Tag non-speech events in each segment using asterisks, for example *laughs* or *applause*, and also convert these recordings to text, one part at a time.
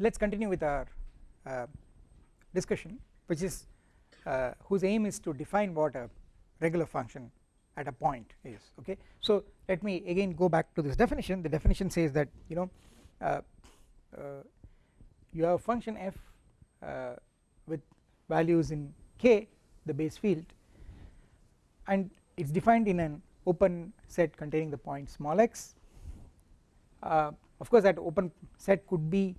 let us continue with our uh, discussion which is uh, whose aim is to define what a regular function at a point is okay? So let me again go back to this definition. The definition says that you know uh, uh, you have a function f uh, with values in k the base field and it is defined in an open set containing the point small x. Uh, of course that open set could be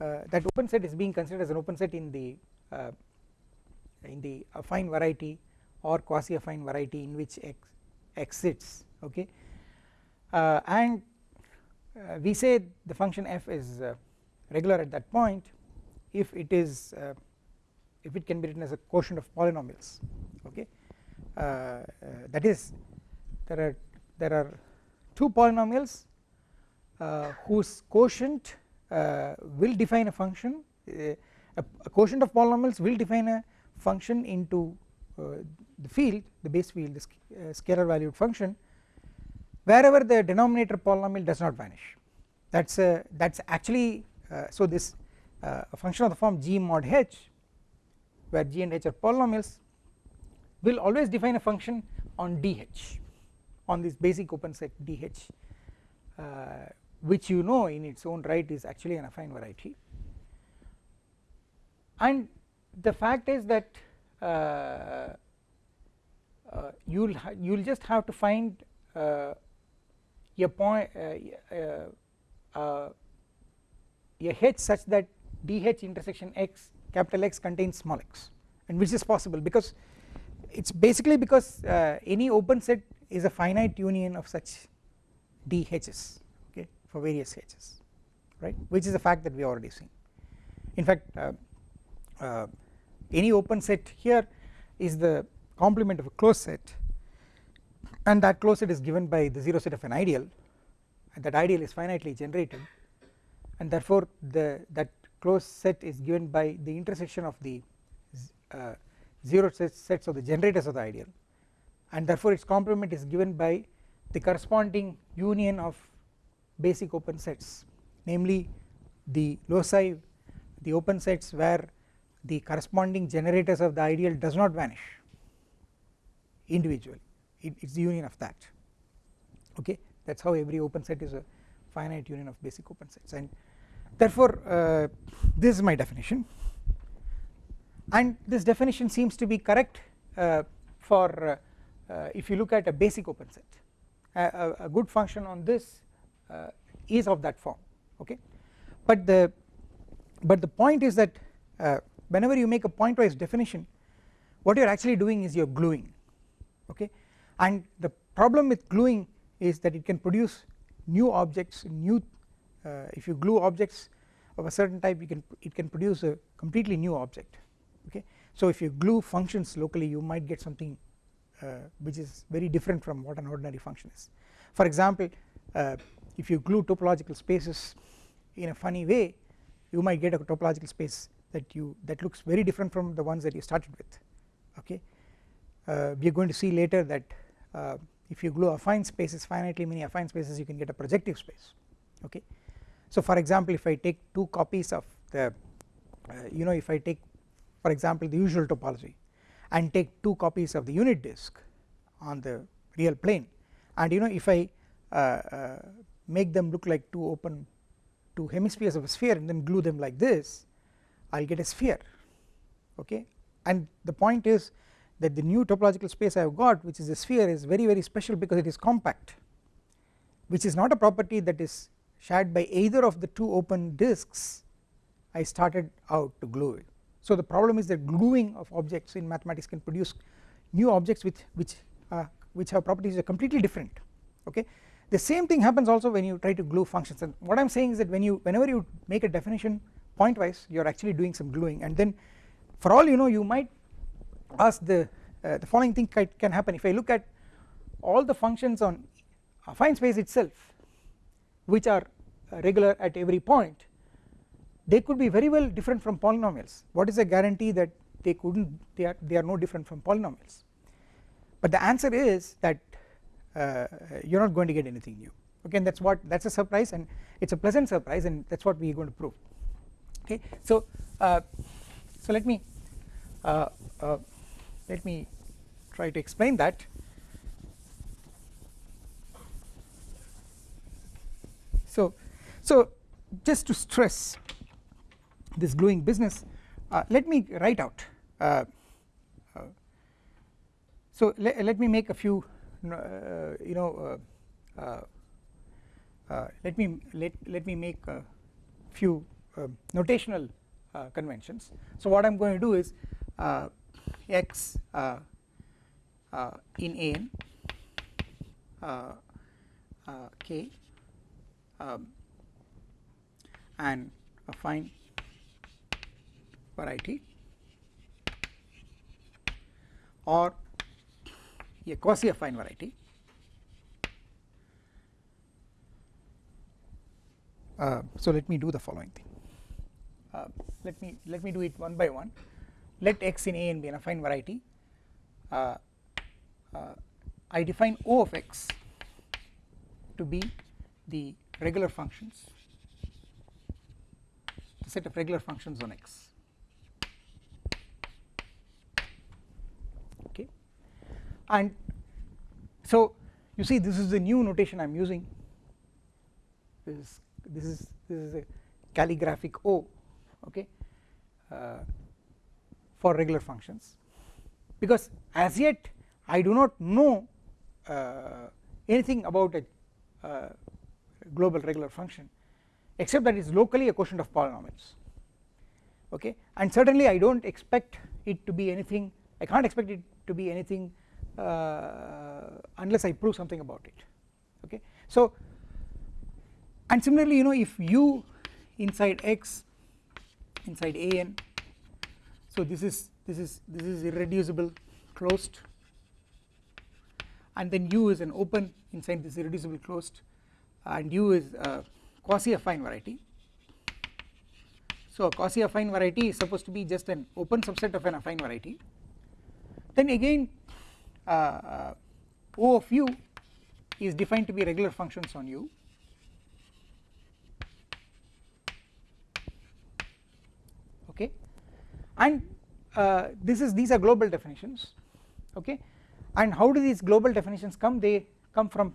that open set is being considered as an open set in the uh, in the affine variety or quasi affine variety in which x exists okay? Uh, and uh, we say the function f is uh, regular at that point if it is uh, if it can be written as a quotient of polynomials okay? Uh, uh, that is there are there are two polynomials whose quotient will define a function a, a quotient of polynomials will define a function into the field the base field the uh, scalar valued function wherever the denominator polynomial does not vanish. That is a that is actually uh, so this uh, function of the form g mod h where g and h are polynomials will always define a function on dh on this basic open set dh uh, which you know in its own right is actually an affine variety. And the fact is that uh, uh, you will you will just have to find uh, a point a h such that dh intersection x capital X contains small x and which is possible because it is basically because uh, any open set is a finite union of such dhs for various h's right which is a fact that we already seen. In fact uh, uh, any open set here is the complement of a closed set and that closed set is given by the 0 set of an ideal and that ideal is finitely generated and therefore the that closed set is given by the intersection of the uh, 0 sets of the generators of the ideal and therefore its complement is given by the corresponding union of basic open sets namely the loci the open sets where the corresponding generators of the ideal does not vanish individually. It is the union of that. Okay? That is how every open set is a finite union of basic open sets. And therefore uh, this is my definition. And this definition seems to be correct uh, for uh, uh if you look at a basic open set. A, a good function on this uh, is of that form okay? But the but the point is that uh, whenever you make a pointwise definition what you are actually doing is you are gluing okay? And the problem with gluing is that it can produce new objects new uh, if you glue objects of a certain type you can it can produce a completely new object okay? So if you glue functions locally you might get something uh, which is very different from what an ordinary function is. For example uh, if you glue topological spaces in a funny way you might get a topological space that you that looks very different from the ones that you started with okay? Uh, we are going to see later that uh, if you glue affine spaces finitely many affine spaces you can get a projective space okay? So for example if I take two copies of the uh, you know if I take for example the usual topology and take two copies of the unit disk on the real plane and you know if I uh, uh, make them look like two open two hemispheres of a sphere and then glue them like this I will get a sphere okay and the point is that the new topological space I have got which is a sphere is very very special because it is compact which is not a property that is shared by either of the two open disks I started out to glue it. So the problem is that gluing of objects in mathematics can produce new objects with which uh, which have properties are completely different okay the same thing happens also when you try to glue functions. And what I am saying is that when you whenever you make a definition pointwise you are actually doing some gluing. And then for all you know you might ask the uh, the following thing can happen. If I look at all the functions on affine space itself which are uh, regular at every point they could be very well different from polynomials. What is the guarantee that they couldn't they are they are no different from polynomials? But the answer is that you are not going to get anything new. Okay and that is what that is a surprise and it is a pleasant surprise and that is what we are going to prove. Okay so uh, so let me uh, uh, let me try to explain that. So so just to stress this gluing business uh, let me write out uh, uh, so le let me make a few uh, Uh, you know uh, uh, uh, let me let let me make a few um, notational uh, conventions. So what I'm going to do is x in an k um, and affine variety. Or a quasi affine variety. Uh, so let me do the following thing. Uh, let me let me do it one by one. Let x in a and b an affine variety. Uh, uh I define O of x to be the regular functions the set of regular functions on x okay and so you see this is the new notation I am using. This is this is this is a calligraphic O okay uh, for regular functions. Because as yet I do not know uh, anything about a uh, global regular function except that it is locally a quotient of polynomials okay. And certainly I do not expect it to be anything I can't expect it to be anything Uh, unless I prove something about it okay? So and similarly you know if u inside x inside a n so this is this is this is irreducible closed and then u is an open inside this irreducible closed and u is a quasi affine variety. So a quasi affine variety is supposed to be just an open subset of an affine variety. Then again uh, O of u is defined to be regular functions on u. Okay? And uh, this is these are global definitions. Okay? And how do these global definitions come? They come from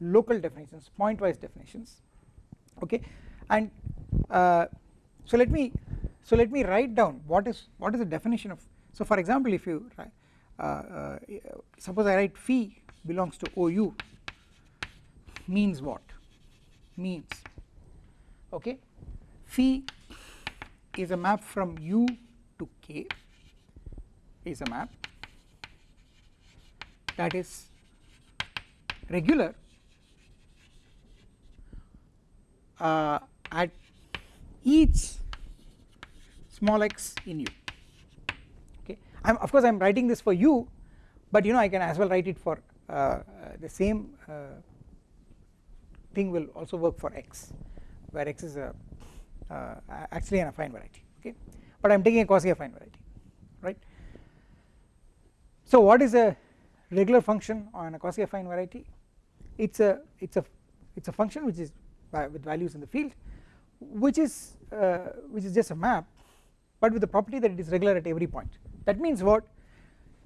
local definitions point wise definitions. Okay? And uh, so let me so let me write down what is what is the definition of so for example if you uh, suppose I write phi belongs to OU means what? Means okay? Phi is a map from U to K is a map that is regular uh, at each small x in u okay I am of course I am writing this for u but you know I can as well write it for uh, uh, the same uh, thing will also work for x where x is a uh, actually an affine variety okay? But I am taking a quasi affine variety right? So what is a regular function on a quasi affine variety? It's a it's a it's a function which is with values in the field which is uh, which is just a map but with the property that it is regular at every point that means what?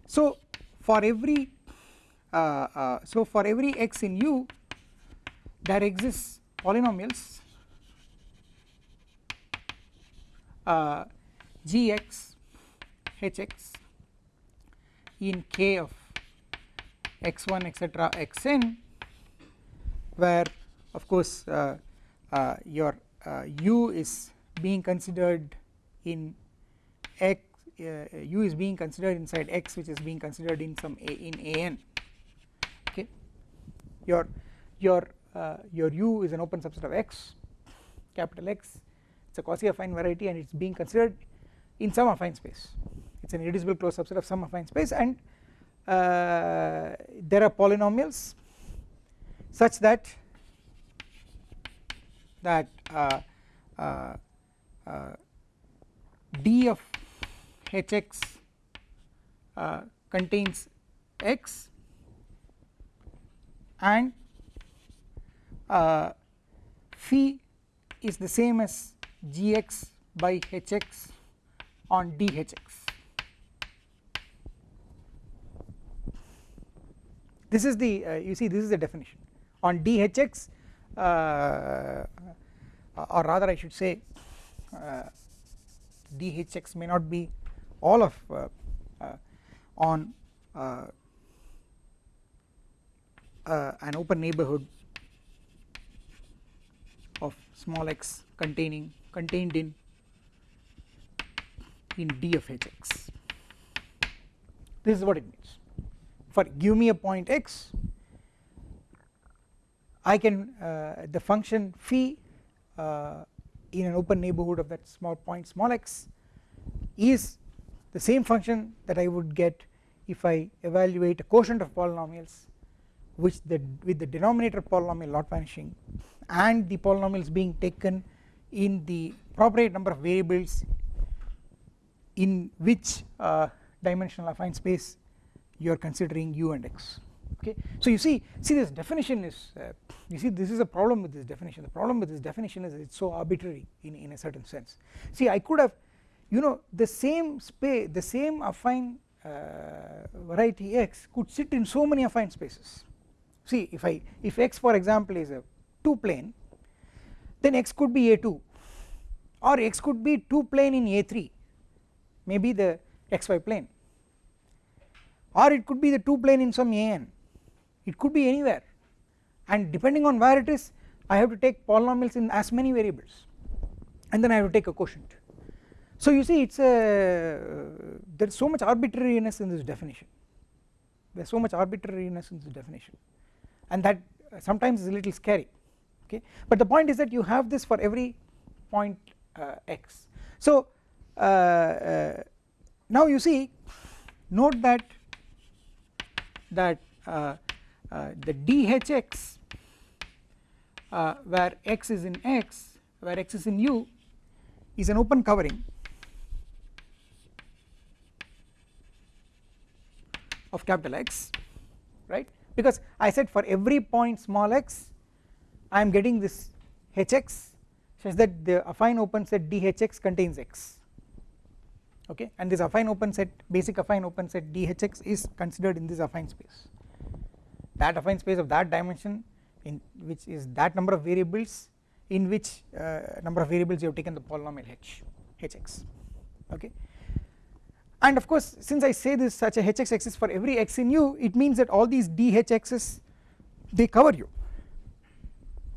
So for every uh, uh, so for every x in u there exists polynomials uh, gx hx in k of x1 etc xn where of course uh, uh, your uh, u is being considered in x u is being considered inside x which is being considered in some a in an okay? Your your uh, your u is an open subset of x capital X. It is a quasi affine variety and it is being considered in some affine space. It is an irreducible closed subset of some affine space and uh, there are polynomials such that that uh, uh, uh, d of hx contains x and uh, phi is the same as gx by hx on dhx this is the uh, you see this is the definition. On dhx uh, or rather I should say uh, dhx may not be all of uh, uh, on uh, an open neighborhood of small x containing contained in in d of hx this is what it means. For give me a point x I can uh, the function phi uh, in an open neighborhood of that small point small x is the same function that I would get if I evaluate a quotient of polynomials which the with the denominator polynomial not vanishing and the polynomials being taken in the appropriate number of variables in which uh, dimensional affine space you are considering u and x. Okay? So you see see this definition is uh, you see this is a problem with this definition. The problem with this definition is it's so arbitrary in, in a certain sense. See I could have you know the same space the same affine uh, variety x could sit in so many affine spaces. See if I if x for example is a 2 plane then x could be a2 or x could be 2 plane in a3 maybe the xy plane or it could be the 2 plane in some an it could be anywhere. And depending on where it is I have to take polynomials in as many variables and then I have to take a quotient so you see it is a there is so much arbitrariness in this definition. There is so much arbitrariness in this definition. And that sometimes is a little scary okay? But the point is that you have this for every point uh, x. So uh, uh, now you see note that that uh, uh, the dhx uh, where x is in x where x is in u is an open covering of capital X right? Because I said for every point small x I am getting this hx such that the affine open set dhx contains x okay? And this affine open set basic affine open set dhx is considered in this affine space. That affine space of that dimension in which is that number of variables in which uh, number of variables you have taken the polynomial h hx okay and of course since I say this such a hx exists for every x in u it means that all these dhx's they cover you.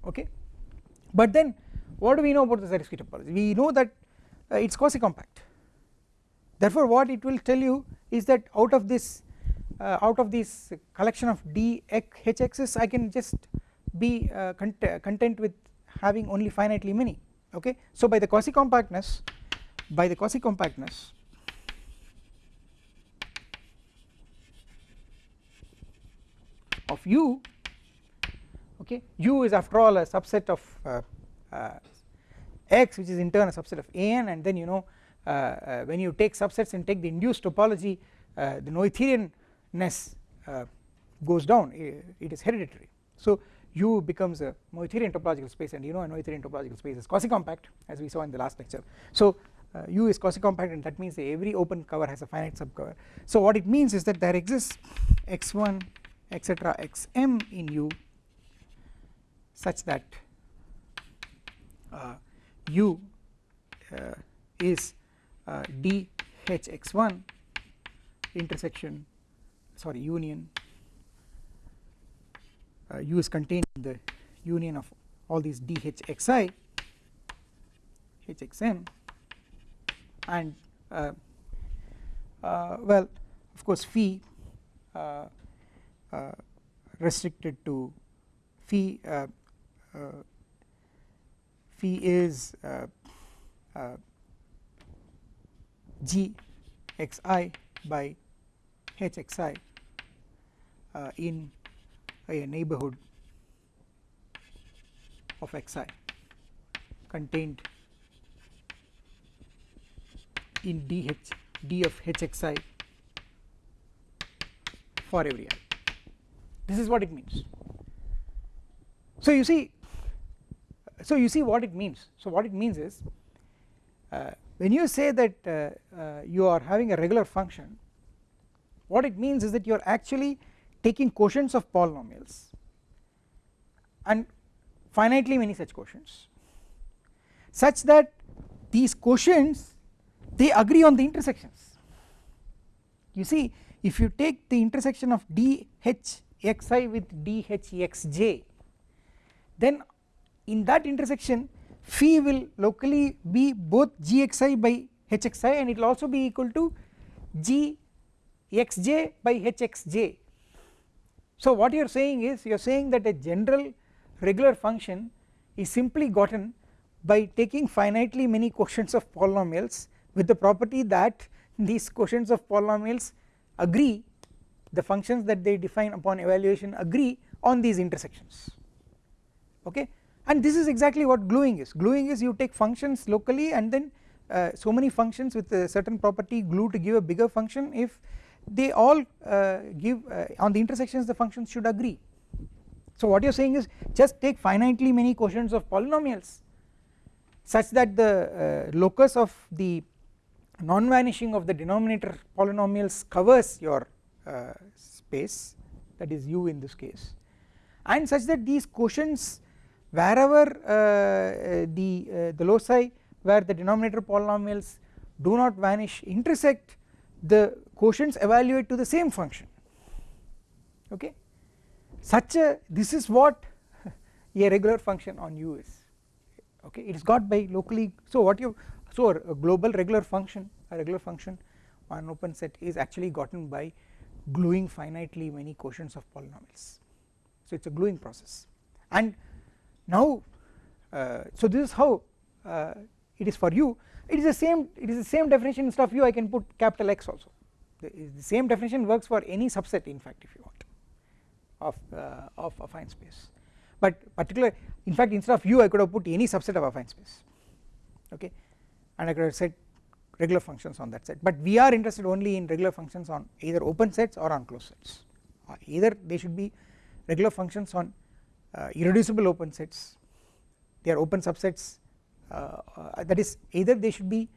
Okay? But then what do we know about the Zariski topology? We know that uh, it is quasi compact therefore what it will tell you is that out of this uh, out of this collection of d hx's I can just be uh, cont content with having only finitely many. Okay? So by the quasi compactness by the quasi compactness of u okay? U is after all a subset of uh, uh, x which is in turn a subset of an and then you know uh, uh, when you take subsets and take the induced topology the Noetherian ness uh, goes down. It is hereditary. So U becomes a Noetherian topological space and you know a Noetherian topological space is quasi compact as we saw in the last lecture. So uh, U is quasi compact and that means that every open cover has a finite subcover. So what it means is that there exists x1 etc xm in U such that uh, U uh, is uh, dhx1 intersection sorry union uh, u is contained in the union of all these dhxi hxm and uh, uh, well of course phi restricted to phi uh, phi is g xi by hxi uh, in a neighborhood of xi contained in dh d of hxi for every i this is what it means. So you see so you see what it means. So what it means is uh, when you say that uh, uh, you are having a regular function what it means is that you are actually taking quotients of polynomials and finitely many such quotients such that these quotients they agree on the intersections. You see if you take the intersection of dhxi with dhxj. Then in that intersection phi will locally be both gxi by hxi and it will also be equal to gxj by hxj. So what you are saying is you are saying that a general regular function is simply gotten by taking finitely many quotients of polynomials with the property that these quotients of polynomials agree the functions that they define upon evaluation agree on these intersections. Okay? And this is exactly what gluing is. Gluing is you take functions locally and then uh, so many functions with a certain property glue to give a bigger function. If they all uh, give uh, on the intersections the functions should agree. So what you are saying is just take finitely many quotients of polynomials such that the uh, locus of the non-vanishing of the denominator polynomials covers your uh, space that is u in this case. And such that these quotients wherever uh, the uh, the loci where the denominator polynomials do not vanish intersect the quotients evaluate to the same function. Okay? Such a this is what *laughs* a regular function on u is. Okay? It is got by locally so what you so a global regular function a regular function on open set is actually gotten by gluing finitely many quotients of polynomials. So it is a gluing process. And now uh, so this is how uh, it is for u it is the same it is the same definition instead of u I can put capital X also. The, the same definition works for any subset in fact if you want of uh, of affine space. But particular in fact instead of u I could have put any subset of affine space. Okay? And I could have said regular functions on that set but we are interested only in regular functions on either open sets or on closed sets. Uh, either they should be regular functions on uh, irreducible open sets. They are open subsets. Uh, uh, that is either they should be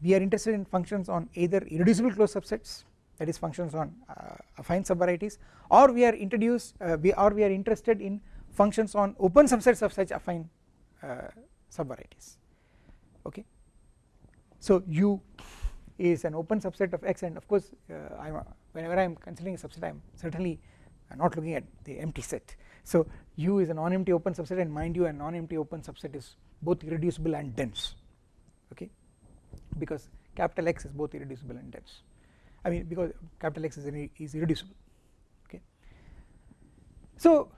we are interested in functions on either irreducible closed subsets that is functions on affine subvarieties or we are introduced we or we are interested in functions on open subsets of such affine subvarieties. Okay so u is an open subset of x and of course uh, whenever I am considering a subset I am certainly not looking at the empty set. So U is a non-empty open subset and mind you a non-empty open subset is both irreducible and dense okay? Because capital X is both irreducible and dense. I mean because capital X is, is irreducible okay. So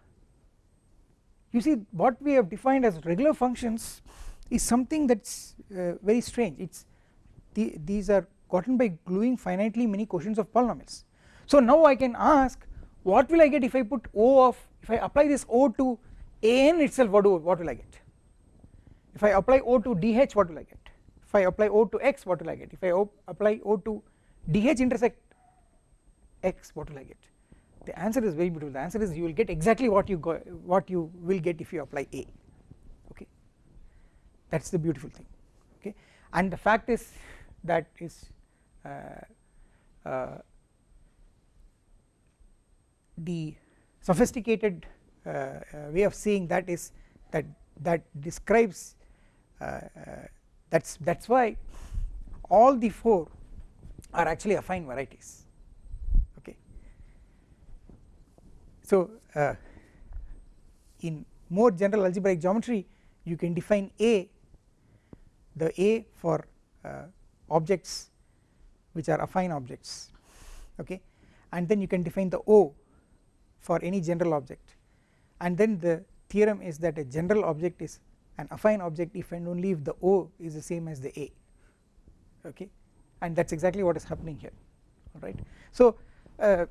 you see what we have defined as regular functions is something that is uh, very strange. It is the, these are gotten by gluing finitely many quotients of polynomials. So now I can ask what will I get if I put O of if I apply this O to an itself what do what will I get? If I apply O to dh what will I get? If I apply O to x what will I get? If I apply O to dh intersect x what will I get? The answer is very beautiful. The answer is you will get exactly what you go what you will get if you apply A. Okay? That is the beautiful thing. Okay? And the fact is that is uh, uh, the sophisticated uh, way of seeing that is that that describes that's that's why all the four are actually affine varieties. Okay. So uh, in more general algebraic geometry you can define a the a for uh, objects which are affine objects okay? And then you can define the o for any general object. And then the theorem is that a general object is an affine object if and only if the O is the same as the A okay? And that is exactly what is happening here alright. So, uh,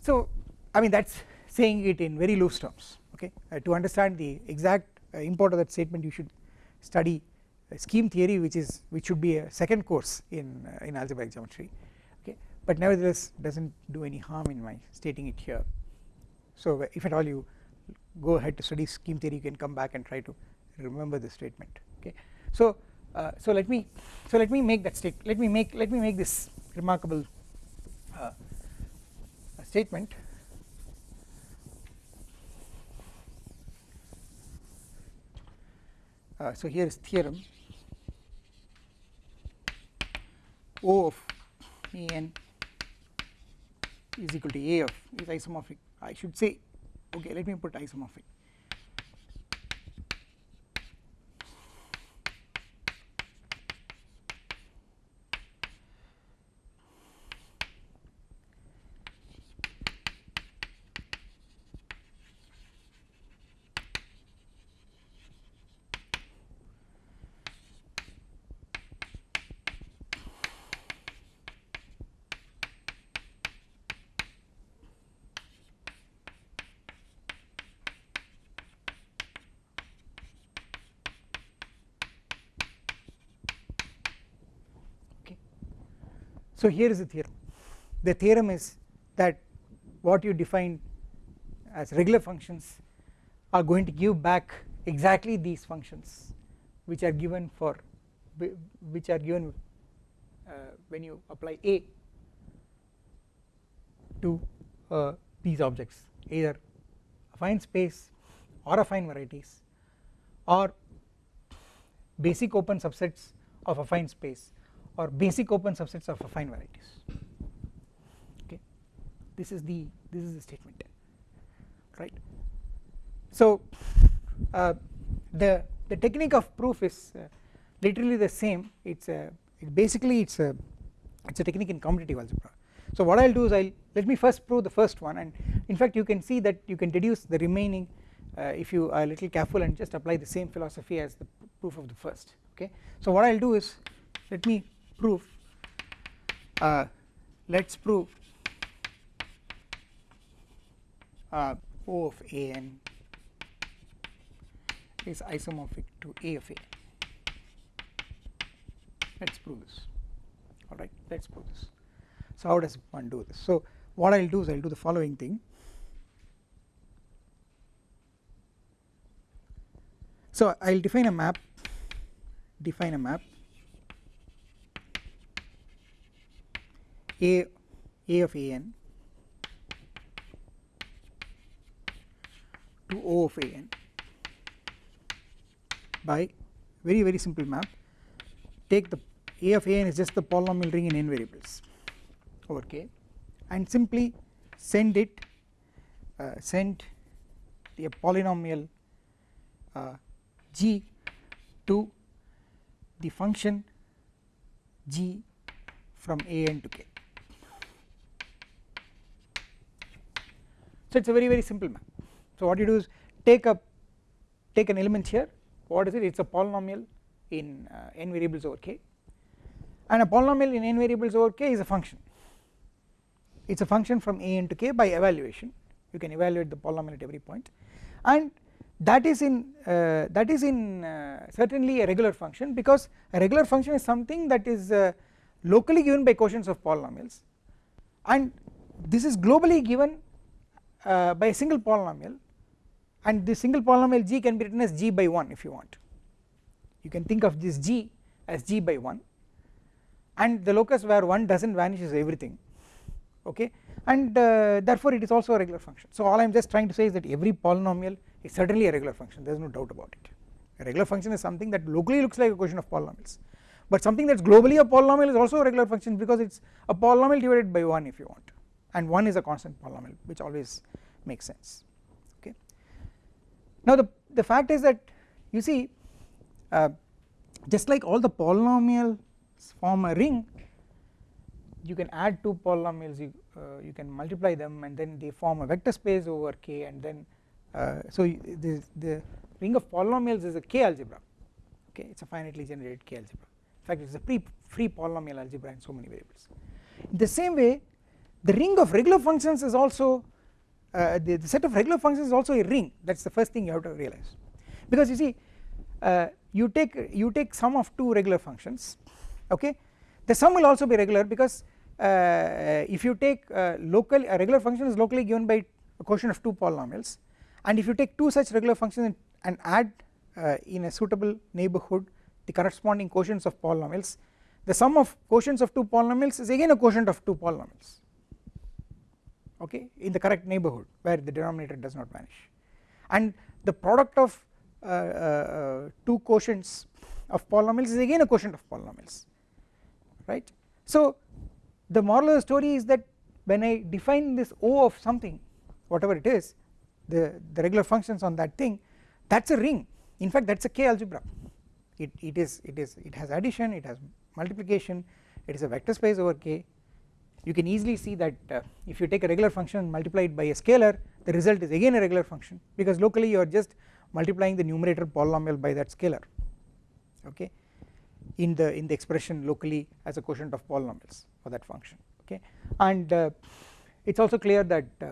so I mean that is saying it in very loose terms okay? Uh, to understand the exact uh, import of that statement you should study scheme theory which is which should be a second course in uh, in algebraic geometry okay? But nevertheless does not do any harm in my stating it here. So if at all you go ahead to study scheme theory you can come back and try to remember this statement okay? So uh, so let me so let me make that state let me make let me make this remarkable uh, statement. Uh, so here is theorem O of A n. Is equal to A of is isomorphic. I should say okay let me put isomorphic So here is the theorem. The theorem is that what you define as regular functions are going to give back exactly these functions which are given for which are given uh, when you apply A to uh, these objects either affine space or affine varieties or basic open subsets of affine space or basic open subsets of affine varieties. Okay? This is the this is the statement. Right? So uh, the the technique of proof is uh, literally the same. It's a it basically it's a it's a technique in commutative algebra. So what I'll do is I'll let me first prove the first one. And in fact you can see that you can deduce the remaining uh, if you are a little careful and just apply the same philosophy as the proof of the first. Okay? So what I'll do is let me prove uh, let us prove uh, O of a n is isomorphic to A of a. Let us prove this. Alright let us prove this. So how does one do this? So what I will do is I will do the following thing. So I will define a map define a map a a of a n. To O of a n. By very very simple map take the a of a n is just the polynomial ring in n variables over k and simply send it uh, send the polynomial uh, g to the function g from a n to k so it is a very very simple map so what you do is take a take an element here. What is it? It is a polynomial in uh, n variables over k. And a polynomial in n variables over k is a function. It is a function from a to k by evaluation. You can evaluate the polynomial at every point. And that is in uh, that is in uh, certainly a regular function because a regular function is something that is uh, locally given by quotients of polynomials. And this is globally given uh, by a single polynomial and this single polynomial g can be written as g by 1 if you want. You can think of this g as g by 1 and the locus where 1 does not vanish is everything okay? And uh, therefore it is also a regular function. So all I am just trying to say is that every polynomial is certainly a regular function. There is no doubt about it. A regular function is something that locally looks like a quotient of polynomials. But something that is globally a polynomial is also a regular function because it is a polynomial divided by 1 if you want and 1 is a constant polynomial which always makes sense. Okay. Now the, the fact is that you see uh, just like all the polynomials form a ring you can add two polynomials you, uh, you can multiply them and then they form a vector space over k and then uh, so the, the ring of polynomials is a k algebra. Okay. It is a finitely generated k algebra. In fact it is a pre free polynomial algebra in so many variables. In the same way the ring of regular functions is also uh, the, the, set of regular functions is also a ring. That is the first thing you have to realize. Because you see uh, you take you take sum of two regular functions okay? The sum will also be regular because uh, if you take uh, local a regular function is locally given by a quotient of two polynomials. And if you take two such regular functions and add uh, in a suitable neighbourhood the corresponding quotients of polynomials the sum of quotients of two polynomials is again a quotient of two polynomials okay in the correct neighbourhood where the denominator does not vanish. And the product of uh, uh, two quotients of polynomials is again a quotient of polynomials right. So the moral of the story is that when I define this O of something whatever it is the, the regular functions on that thing that is a ring. In fact that is a K algebra. It, it is it is it has addition it has multiplication it is a vector space over K you can easily see that uh, if you take a regular function and multiply it by a scalar the result is again a regular function because locally you are just multiplying the numerator polynomial by that scalar okay in the in the expression locally as a quotient of polynomials for that function okay and uh, it is also clear that uh,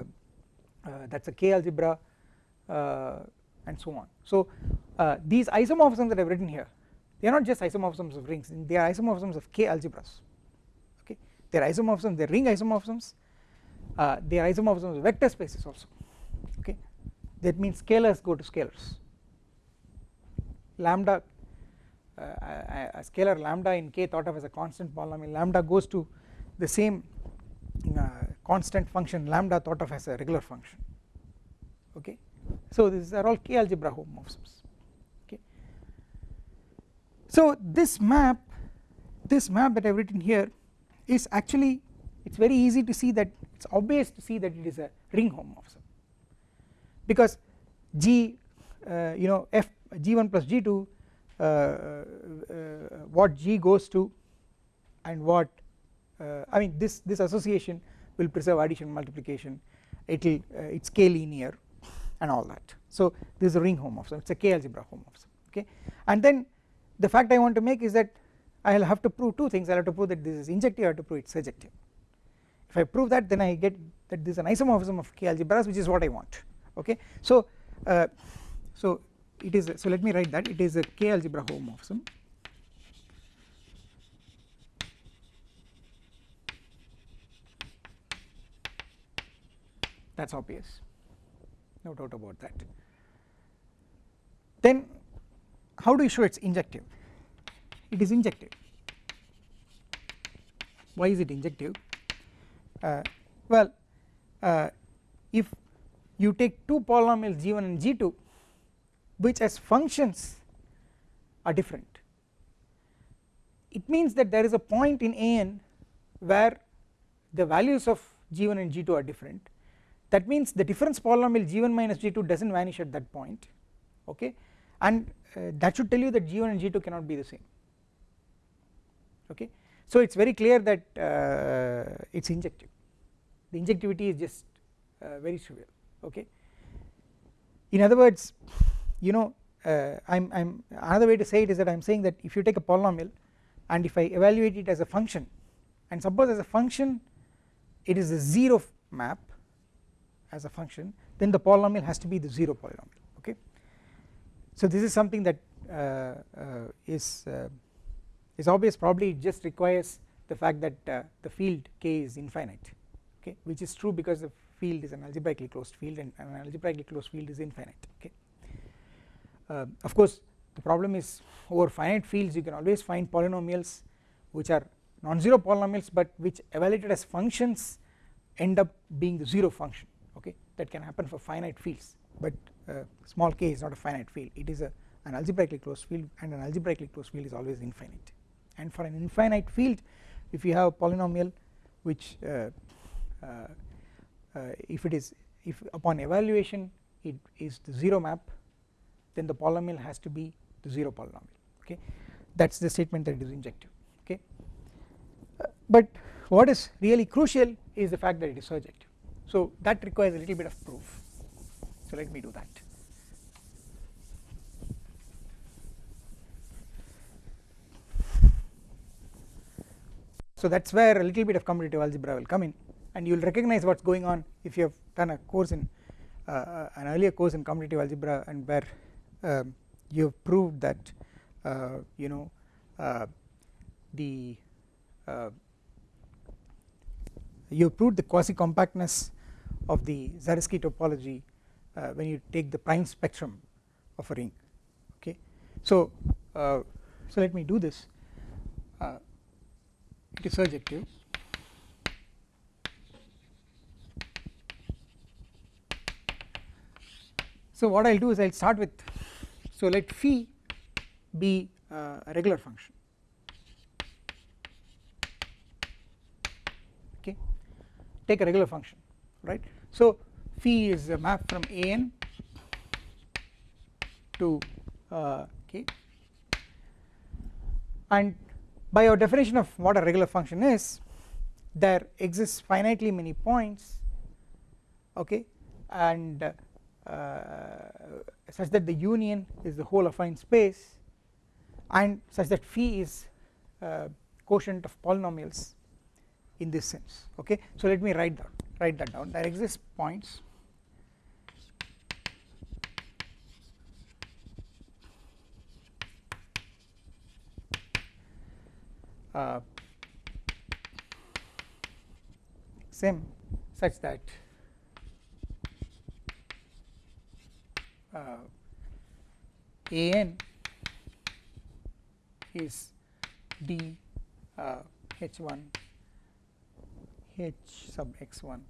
uh, that is a K algebra uh, and so on. So these isomorphisms that I have written here they are not just isomorphisms of rings they are isomorphisms of K algebras they are isomorphisms they are ring isomorphisms uh, they are isomorphisms of vector spaces also okay? That means scalars go to scalars. Lambda uh, a, a, scalar lambda in K thought of as a constant polynomial lambda goes to the same uh, constant function lambda thought of as a regular function okay? So these are all K algebra homomorphisms okay? So this map this map that I have written here is actually it is very easy to see that it is obvious to see that it is a ring homomorphism because G uh, you know f G1 plus G2 uh, uh, what G goes to and what uh, I mean this this association will preserve addition multiplication. It will uh, it's k linear and all that. So this is a ring homomorphism it's a k algebra homomorphism okay? And then the fact I want to make is that I will have to prove two things. I will have to prove that this is injective I have to prove it's surjective if I prove that then I get that this is an isomorphism of k algebras which is what I want. Okay? So uh, so it is so let me write that. It is a k algebra homomorphism. That is obvious. No doubt about that. Then how do you show it is injective it is injective. Why is it injective? Uh, well uh, if you take two polynomials g1 and g2 which as functions are different it means that there is a point in an where the values of g1 and g2 are different. That means the difference polynomial g1 minus g2 does not vanish at that point okay? And uh, that should tell you that g1 and g2 cannot be the same okay. So it is very clear that uh, it is injective. The injectivity is just uh, very trivial okay. In other words you know uh, I'm, I'm another way to say it is that I'm saying that if you take a polynomial and if I evaluate it as a function and suppose as a function it is a 0 map as a function then the polynomial has to be the 0 polynomial okay. So this is something that uh, uh, is uh, is obvious probably it just requires the fact that uh, the field k is infinite okay which is true because the field is an algebraically closed field and an algebraically closed field is infinite okay. Uh, of course the problem is over finite fields you can always find polynomials which are non-zero polynomials but which evaluated as functions end up being the 0 function okay that can happen for finite fields. But uh, small k is not a finite field. It is a an algebraically closed field and an algebraically closed field is always infinite and for an infinite field if you have a polynomial which uh, uh, uh if it is if upon evaluation it is the 0 map then the polynomial has to be the 0 polynomial okay? That is the statement that it is injective okay? Uh, but what is really crucial is the fact that it is surjective. So that requires a little bit of proof. So let me do that so that is where a little bit of commutative algebra will come in. And you will recognize what is going on if you have done a course in uh, an earlier course in commutative algebra and where uh, you have proved that uh, you know uh, the uh, you have proved the quasi compactness of the Zariski topology uh, when you take the prime spectrum of a ring. Okay? So uh, so let me do this it is surjective so what I will do is I will start with so let phi be uh, a regular function. Okay? Take a regular function right? So phi is a map from an to uh, k and by our definition of what a regular function is there exists finitely many points okay? And uh, such that the union is the whole affine space and such that phi is uh, quotient of polynomials in this sense okay? So let me write that write that down. There exist points uh, sim such that uh, an is d uh, h1 h sub x1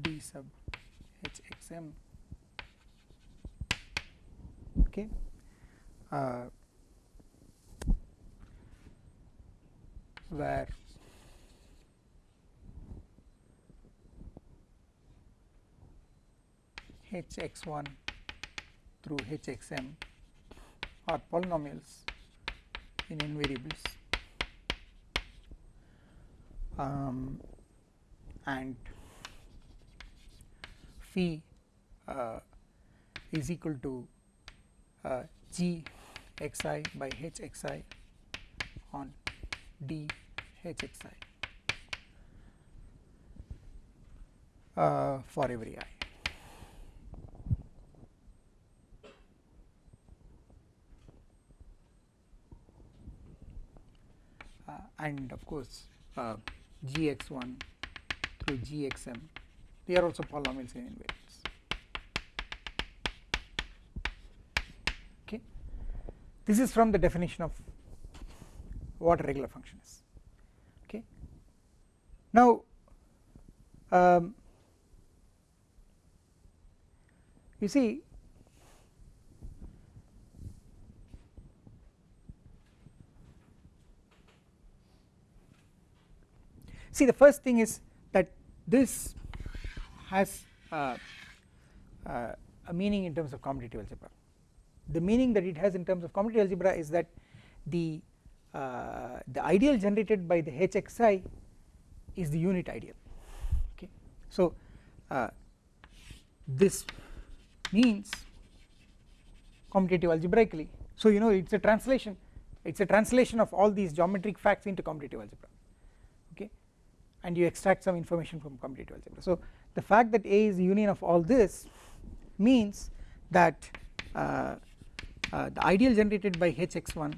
d sub hxm okay uh, where hx1 through hxm are polynomials in n variables um, and phi uh, is equal to uh, g xi by h xi on d h xi uh, for every i. and of course uh, gx1 through gxm they are also polynomials in n variables. Okay. This is from the definition of what a regular function is now um, you see see the first thing is that this has uh, uh, a meaning in terms of commutative algebra. The meaning that it has in terms of commutative algebra is that the uh, the ideal generated by the hxi is the unit ideal. Okay. So uh, this means commutative algebraically. So you know it is a translation it is a translation of all these geometric facts into commutative algebra. Okay. And you extract some information from commutative algebra. So the fact that A is the union of all this means that uh, uh, the ideal generated by hx1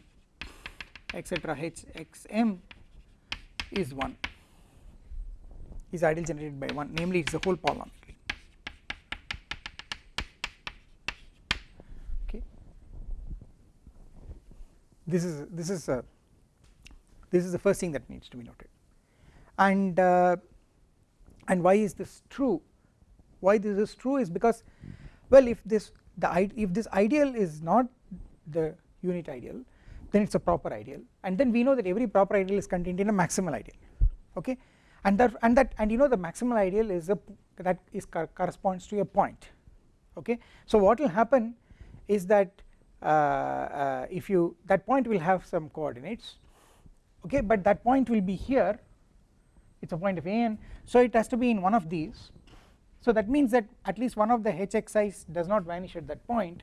etc hxm is 1 is ideal generated by 1 namely it is the whole polynomial. Okay. This is this is a this is the first thing that needs to be noted. And uh, and why is this true? Why this is true is because well if this the if this ideal is not the unit ideal then it is a proper ideal. And then we know that every proper ideal is contained in a maximal ideal. Okay and that and that and you know the maximal ideal is a that is corresponds to a point. Okay? So what will happen is that uh, uh, if you that point will have some coordinates. Okay? But that point will be here. It is a point of an so it has to be in one of these. So that means that at least one of the hxi's does not vanish at that point.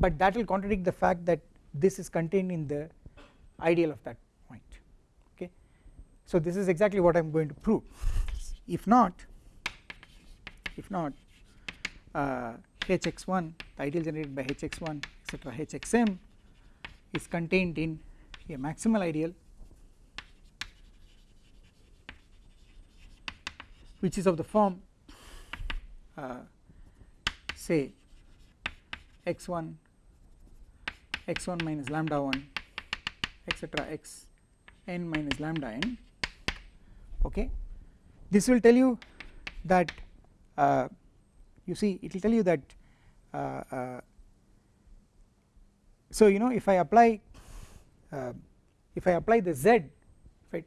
But that will contradict the fact that this is contained in the ideal of that so this is exactly what I am going to prove. If not if not uh, hx1 the ideal generated by hx1 etc hxm is contained in a maximal ideal which is of the form uh, say x1 x1 minus lambda 1 etc x n minus lambda n okay? This will tell you that uh, you see it will tell you that uh, uh, so you know if I apply uh, if I apply the z right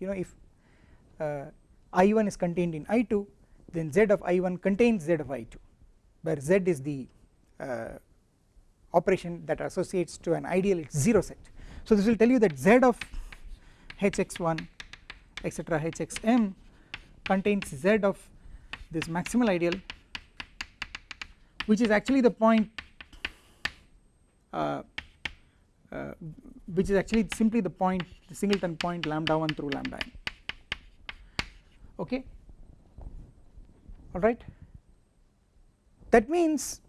you know if uh, I1 is contained in I2 then z of I1 contains z of I2 where z is the operation that associates to an ideal it's 0 set. So this will tell you that z of hx1 etc hxm contains z of this maximal ideal which is actually the point uh, uh, which is actually simply the point the singleton point lambda 1 through lambda n. Okay? Alright that means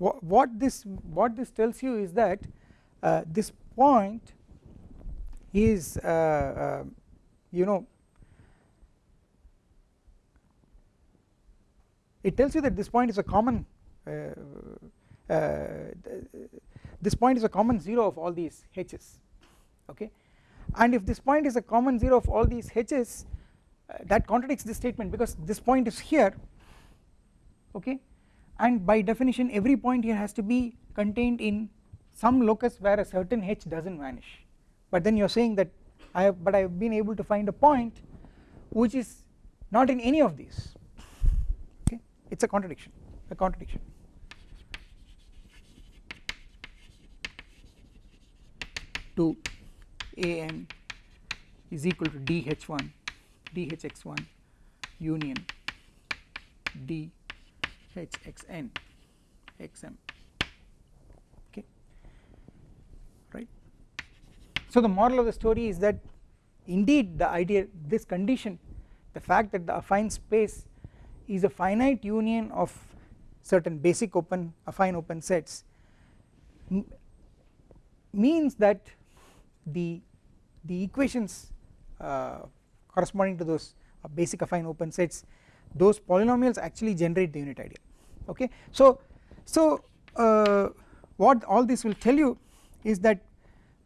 wh what this what this tells you is that uh, this point is uh, uh, you know it tells you that this point is a common uh, uh, this point is a common 0 of all these h's okay? And if this point is a common 0 of all these h's uh, that contradicts this statement because this point is here okay? And by definition every point here has to be contained in some locus where a certain h does not vanish. But then you are saying that I have but I have been able to find a point which is not in any of these. Okay? It is a contradiction a contradiction. To an is equal to dh1 dhx1 union dhxn xm okay right so the moral of the story is that indeed the idea this condition the fact that the affine space is a finite union of certain basic open affine open sets means that the the equations uh, corresponding to those uh, basic affine open sets those polynomials actually generate the unit ideal. Okay? So so uh, what all this will tell you is that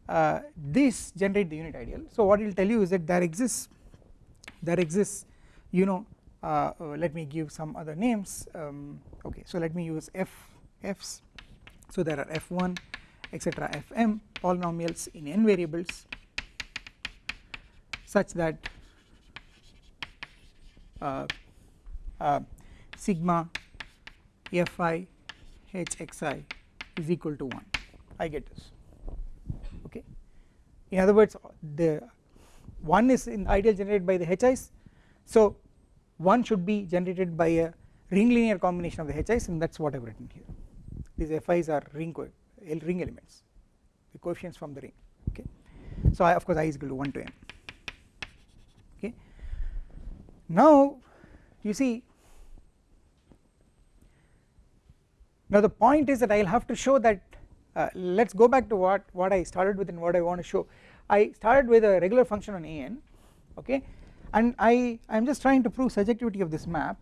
uh, this generate the unit ideal. So what it will tell you is that there exists there exists you know uh, uh let me give some other names um, okay so let me use f f's so there are f1 etc fm polynomials in n variables such that uh, uh, sigma fi hxi is equal to 1 I get this in other words the 1 is in ideal generated by the hi's so 1 should be generated by a ring linear combination of the hi's and that is what I have written here. These fi's are ring ring elements the coefficients from the ring okay? So I of course i is equal to 1 to m okay? Now you see now the point is that I will have to show that uh, let us go back to what what I started with and what I want to show. I started with a regular function on an okay? And I I am just trying to prove surjectivity of this map.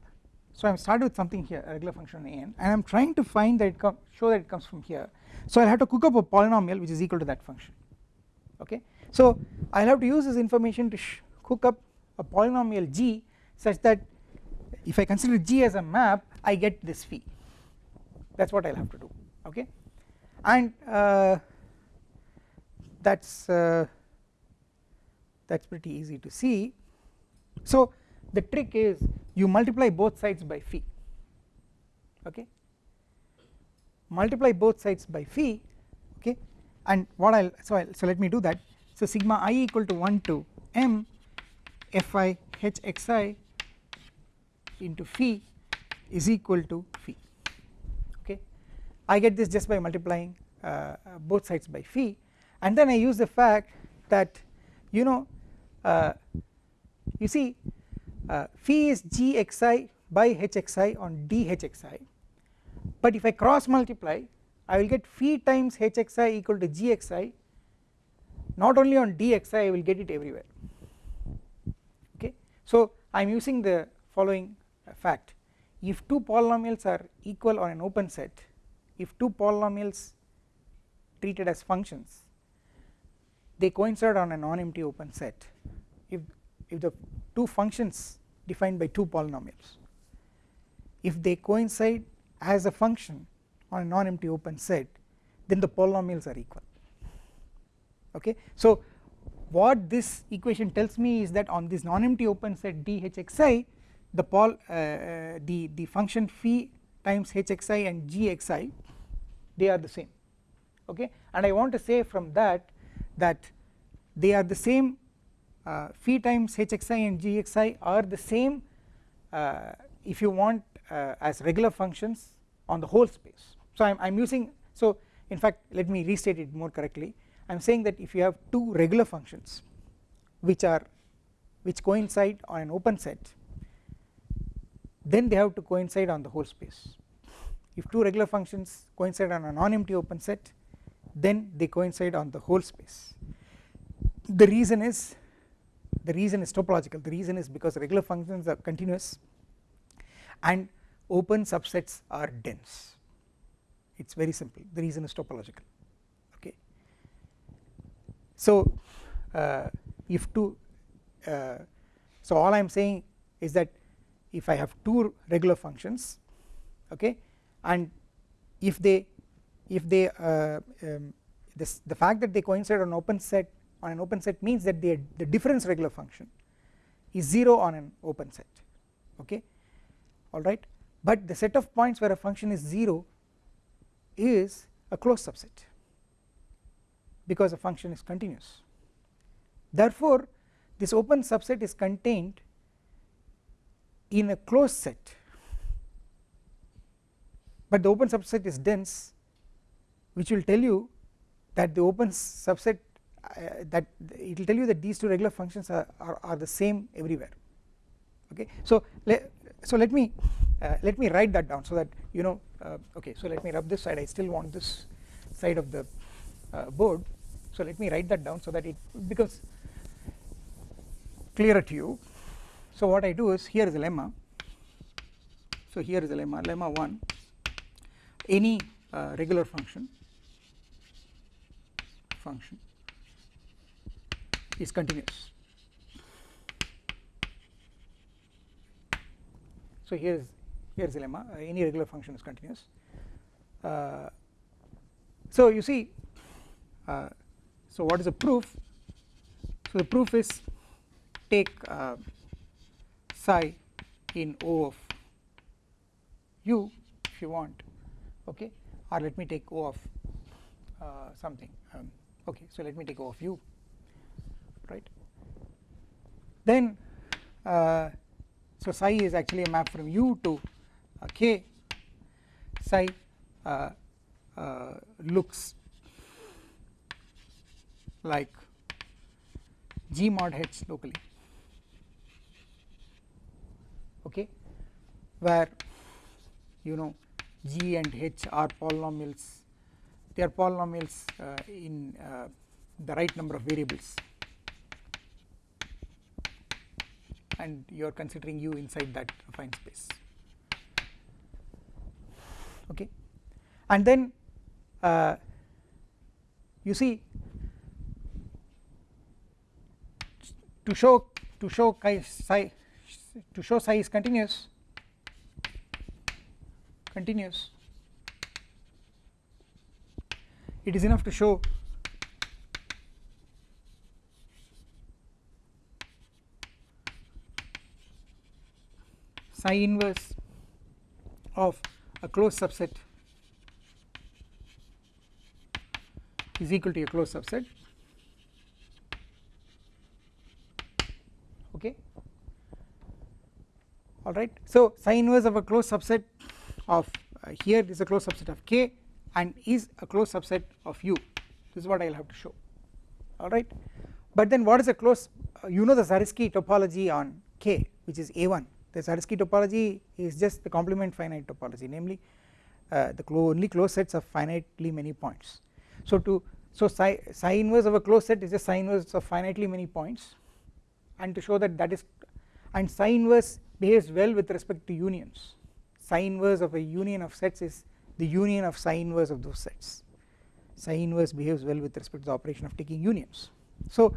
So I am started with something here a regular function on an and I am trying to find that it come show that it comes from here. So I will have to cook up a polynomial which is equal to that function okay? So I will have to use this information to cook up a polynomial g such that if I consider G as a map I get this phi that is what I will have to do okay and uh, that is uh, that is pretty easy to see. So the trick is you multiply both sides by phi okay? Multiply both sides by phi okay? And what I'll so I'll, so let me do that. So sigma i equal to 1 to m fi h xi into phi is equal to phi I get this just by multiplying uh, uh, both sides by phi. And then I use the fact that you know uh, you see uh, phi is gxi by hxi on dhxi but if I cross multiply I will get phi times hxi equal to gxi not only on dxi I will get it everywhere. Okay? So I am using the following fact. If two polynomials are equal on an open set if two polynomials treated as functions they coincide on a non-empty open set. If if the two functions defined by two polynomials if they coincide as a function on a non-empty open set then the polynomials are equal. Okay? So what this equation tells me is that on this non-empty open set dhxi the pol uh, uh, the the function phi times hxi and gxi they are the same okay? And I want to say from that that they are the same uh, phi times hxi and gxi are the same uh, if you want uh, as regular functions on the whole space. So I'm, I'm using so in fact let me restate it more correctly. I am saying that if you have two regular functions which are which coincide on an open set then they have to coincide on the whole space if two regular functions coincide on a non-empty open set then they coincide on the whole space. The reason is the reason is topological. The reason is because regular functions are continuous and open subsets are dense. It is very simple. The reason is topological. Okay. So uh, if two uh, so all I am saying is that if I have two regular functions okay and if they if they uh, um, this the fact that they coincide on open set on an open set means that the the difference regular function is 0 on an open set okay? Alright but the set of points where a function is 0 is a closed subset because a function is continuous. Therefore this open subset is contained in a closed set but the open subset is dense which will tell you that the open subset uh, that it will tell you that these two regular functions are, are, are the same everywhere. Okay? So let so let me uh, let me write that down so that you know uh, okay so let me rub this side. I still want this side of the uh, board. So let me write that down so that it becomes clearer to you. So what I do is here is a lemma. So here is a lemma lemma 1 any uh, regular function function is continuous. So here is here is the lemma uh, any regular function is continuous. Uh, so you see uh, so what is the proof? So the proof is take uh, psi in O of u if you want okay? Or let me take O of uh, something. Um, okay so let me take O of u right? Then uh, so psi is actually a map from u to uh, k. Psi uh, uh, looks like g mod h locally. Okay? Where you know g and h are polynomials. They are polynomials uh, in uh, the right number of variables. And you are considering u inside that affine space. Okay? And then uh, you see to show to show chi to show psi is continuous continuous it is enough to show psi inverse of a closed subset is equal to a closed subset. Okay? Alright so psi inverse of a closed subset of uh, here is a closed subset of k and is a closed subset of u. This is what I will have to show. Alright? But then what is a closed uh, you know the Zariski topology on k which is a1 the Zariski topology is just the complement finite topology namely uh, the clo only closed sets of finitely many points. So to so psi, psi inverse of a closed set is just psi inverse of finitely many points. And to show that that is and psi inverse behaves well with respect to unions psi inverse of a union of sets is the union of psi inverse of those sets. Psi inverse behaves well with respect to the operation of taking unions. So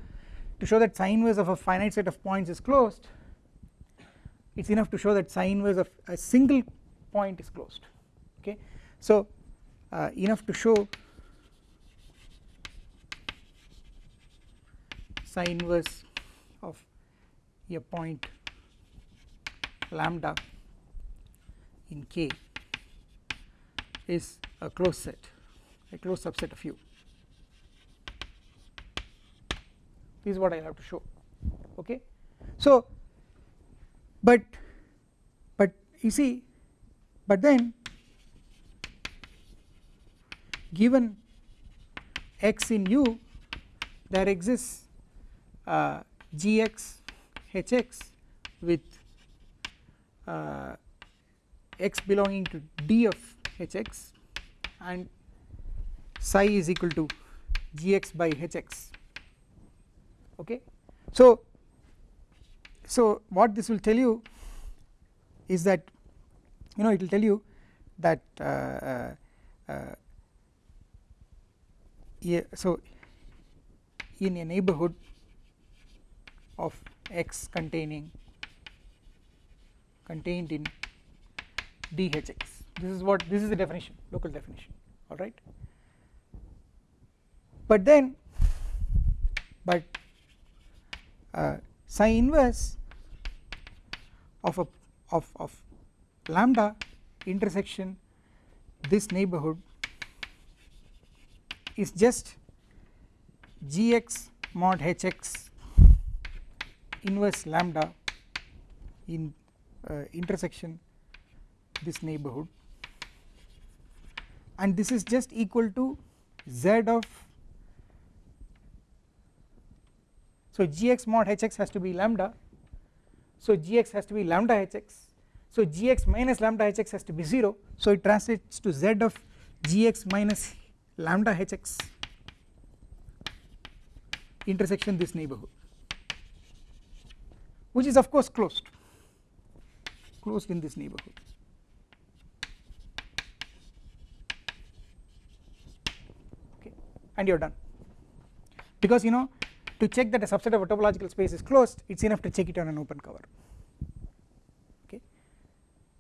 to show that psi inverse of a finite set of points is closed it is enough to show that psi inverse of a single point is closed. Okay? So uh, enough to show psi inverse of a point lambda in K is a closed set a closed subset of U. This is what I have to show okay? So but but you see but then given x in U there exists uh, gx hx with uh, x belonging to d of hx and psi is equal to gx by hx okay? So so what this will tell you is that you know it will tell you that uh, uh, uh yeah, so in a neighborhood of x containing contained in dhx this is what this is the definition local definition alright but then but uh, psi inverse of a of, of lambda intersection this neighborhood is just gx mod hx inverse lambda in uh, intersection this neighborhood. And this is just equal to z of so gx mod hx has to be lambda. So gx has to be lambda hx. So gx minus lambda hx has to be 0 so it translates to z of gx minus lambda hx intersection this neighborhood which is of course closed closed in this neighborhood okay and you are done. Because you know to check that a subset of a topological space is closed it is enough to check it on an open cover. Okay?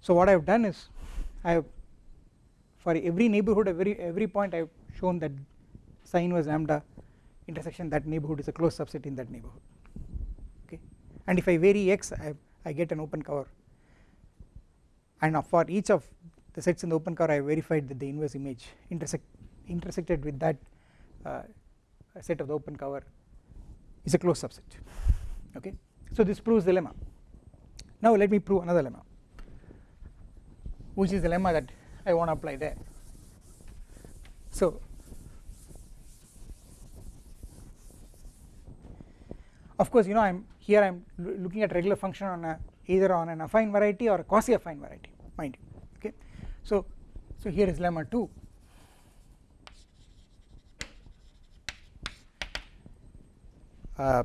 So what I have done is I have for every neighborhood every every point I have shown that sine was lambda intersection that neighborhood is a closed subset in that neighborhood. Okay? And if I vary x I, I get an open cover. And for each of the sets in the open cover I verified that the inverse image intersect intersected with that Uh, set of the open cover is a closed subset. Okay? So this proves the lemma. Now let me prove another lemma. Which is the lemma that I want to apply there. So of course you know I am here I am looking at regular function on a either on an affine variety or a quasi affine variety mind you. Okay? So so here is lemma 2 uh,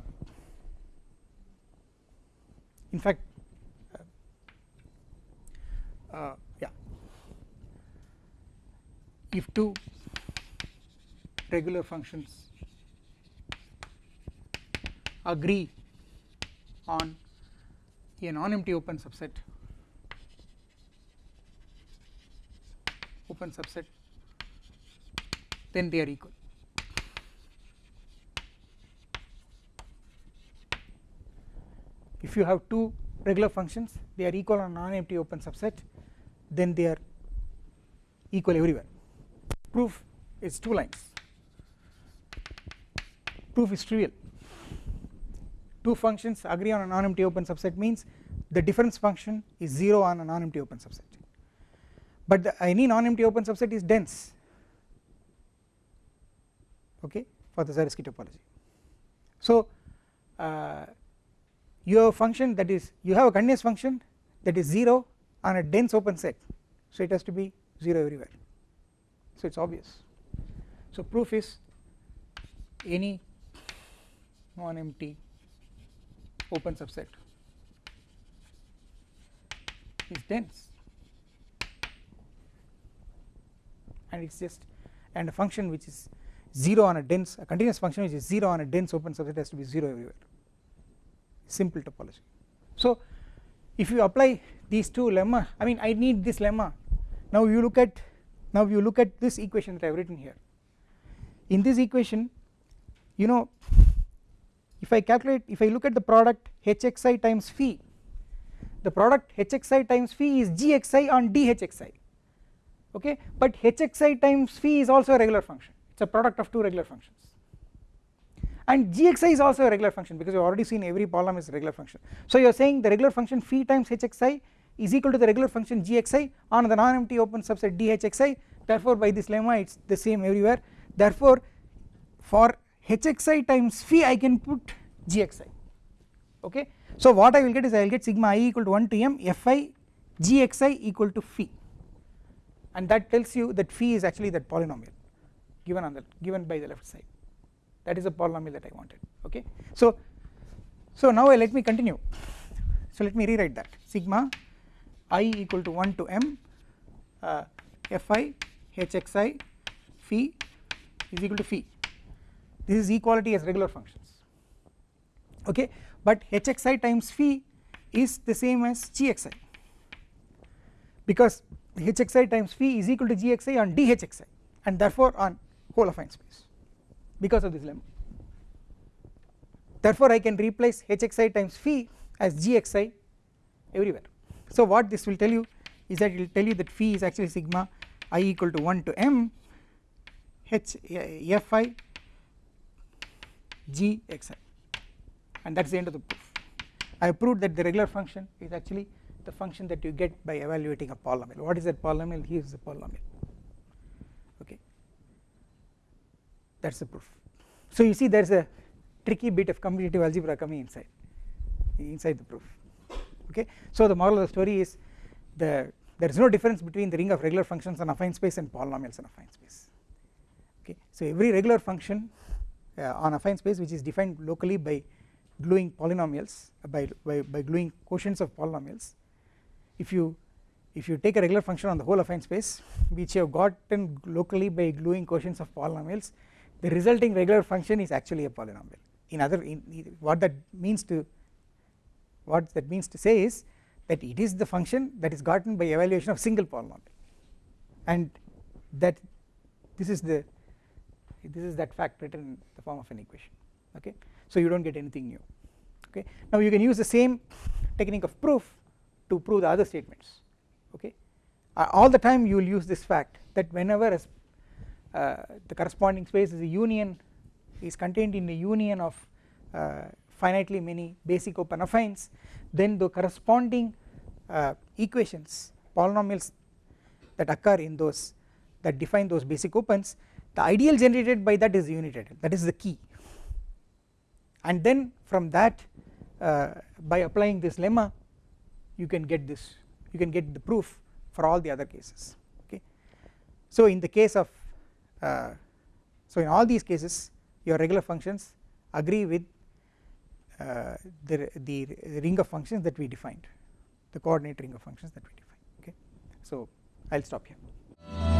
in fact uh, uh, yeah. If two regular functions agree on a non-empty open subset open subset then they are equal if you have two regular functions they are equal on non-empty open subset then they are equal everywhere. Proof is two lines. Proof is trivial. Two functions agree on a non-empty open subset means the difference function is 0 on a non-empty open subset. But any non-empty open subset is dense. Okay for the Zariski topology. So uh, you have a function that is you have a continuous function that is 0 on a dense open set. So it has to be 0 everywhere. So it is obvious. So proof is any non-empty open subset is dense. And it is just and a function which is 0 on a dense a continuous function which is 0 on a dense open subset has to be 0 everywhere simple topology. So if you apply these two lemma I mean I need this lemma. Now you look at now you look at this equation that I have written here. In this equation you know if I calculate if I look at the product hxi times phi the product hxi times phi is gxi on dhxi okay? But hxi times phi is also a regular function. It is a product of two regular functions and gxi is also a regular function because you have already seen every polynomial is a regular function. So you are saying the regular function phi times hxi is equal to the regular function gxi on the non-empty open subset dhxi therefore by this lemma it is the same everywhere. Therefore for hxi times phi I can put gxi okay? So what I will get is I will get sigma i equal to 1 to m fi gxi equal to phi. And that tells you that phi is actually that polynomial given on the given by the left side that is a polynomial that I wanted. Okay? So so now let me continue. So let me rewrite that. Sigma i equal to 1 to m uh, fi hxi phi is equal to phi this is equality as regular functions. Okay? But hxi times phi is the same as gxi because hxi times phi is equal to gxi on dhxi and therefore on whole affine space because of this lemma. Therefore I can replace hxi times phi as gxi everywhere. So what this will tell you is that it will tell you that phi is actually sigma i equal to 1 to m h fi gxi and that is the end of the proof. I have proved that the regular function is actually the function that you get by evaluating a polynomial. What is that polynomial? Here is the polynomial okay that is the proof. So you see there is a tricky bit of commutative algebra coming inside inside the proof. Okay? So the moral of the story is the there is no difference between the ring of regular functions on affine space and polynomials on affine space. Okay? So every regular function uh, on affine space which is defined locally by gluing polynomials uh, by, by, by gluing quotients of polynomials. If you if you take a regular function on the whole affine space which you have gotten locally by gluing quotients of polynomials the resulting regular function is actually a polynomial. In other in, what that means to what that means to say is that it is the function that is gotten by evaluation of single polynomial. And that this is the this is that fact written in the form of an equation okay? So you do not get anything new okay? Now you can use the same technique of proof to prove the other statements okay? Uh, all the time you will use this fact that whenever a, the corresponding space is a union is contained in a union of uh, finitely many basic open affines then the corresponding uh, equations polynomials that occur in those that define those basic opens the ideal generated by that is unit that is the key. And then from that uh, by applying this lemma you can get this you can get the proof for all the other cases. Okay. So in the case of uh, so in all these cases your regular functions agree with uh, the, the ring of functions that we defined the coordinate ring of functions that we defined okay? So I will stop here